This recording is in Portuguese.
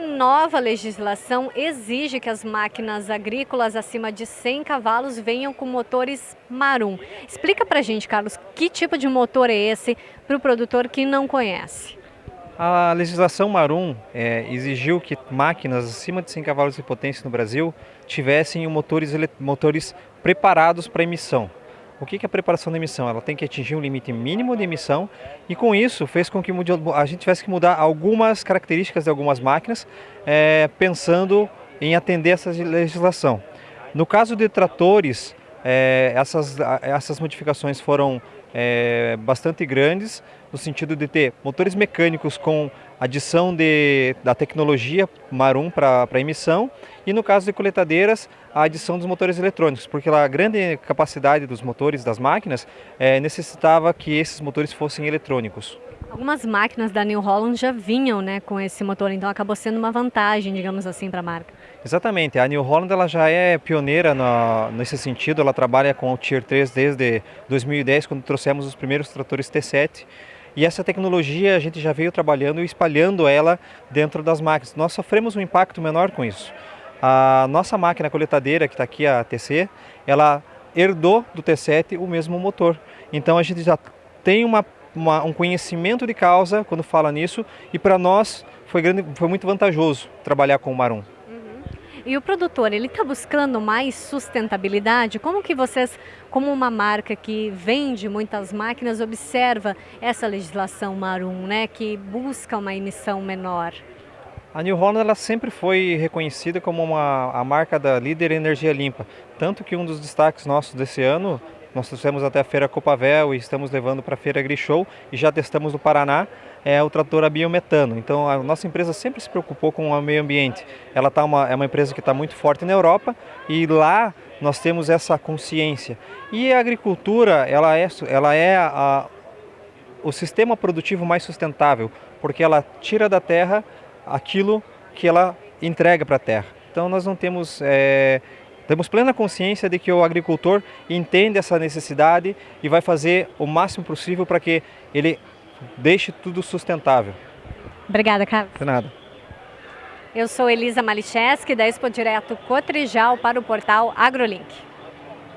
nova legislação exige que as máquinas agrícolas acima de 100 cavalos venham com motores Marum. Explica pra gente, Carlos, que tipo de motor é esse para o produtor que não conhece? A legislação Marum é, exigiu que máquinas acima de 100 cavalos de potência no Brasil tivessem motores, motores preparados para emissão. O que é a preparação da emissão? Ela tem que atingir um limite mínimo de emissão e com isso fez com que a gente tivesse que mudar algumas características de algumas máquinas é, pensando em atender essa legislação. No caso de tratores, é, essas, essas modificações foram é, bastante grandes, no sentido de ter motores mecânicos com adição de, da tecnologia Marum para emissão e no caso de coletadeiras, a adição dos motores eletrônicos, porque a grande capacidade dos motores das máquinas é, necessitava que esses motores fossem eletrônicos. Algumas máquinas da New Holland já vinham né, com esse motor, então acabou sendo uma vantagem, digamos assim, para a marca. Exatamente, a New Holland ela já é pioneira nesse sentido, ela trabalha com o Tier 3 desde 2010, quando trouxemos os primeiros tratores T7, e essa tecnologia a gente já veio trabalhando e espalhando ela dentro das máquinas. Nós sofremos um impacto menor com isso. A nossa máquina coletadeira, que está aqui, a TC, ela herdou do T7 o mesmo motor. Então a gente já tem uma uma, um conhecimento de causa quando fala nisso e para nós foi, grande, foi muito vantajoso trabalhar com o Marum. Uhum. E o produtor, ele está buscando mais sustentabilidade? Como que vocês, como uma marca que vende muitas máquinas, observa essa legislação Marum, né, que busca uma emissão menor? A New Holland ela sempre foi reconhecida como uma, a marca da líder em energia limpa. Tanto que um dos destaques nossos desse ano nós trouxemos até a Feira Copavel e estamos levando para a Feira Grishow e já testamos no Paraná é o trator a biometano. Então a nossa empresa sempre se preocupou com o meio ambiente. Ela tá uma, é uma empresa que está muito forte na Europa e lá nós temos essa consciência. E a agricultura ela é, ela é a, o sistema produtivo mais sustentável, porque ela tira da terra aquilo que ela entrega para a terra. Então nós não temos é, temos plena consciência de que o agricultor entende essa necessidade e vai fazer o máximo possível para que ele deixe tudo sustentável. Obrigada, Carlos. De nada. Eu sou Elisa Malicheski, da Expo Direto Cotrijal para o portal AgroLink.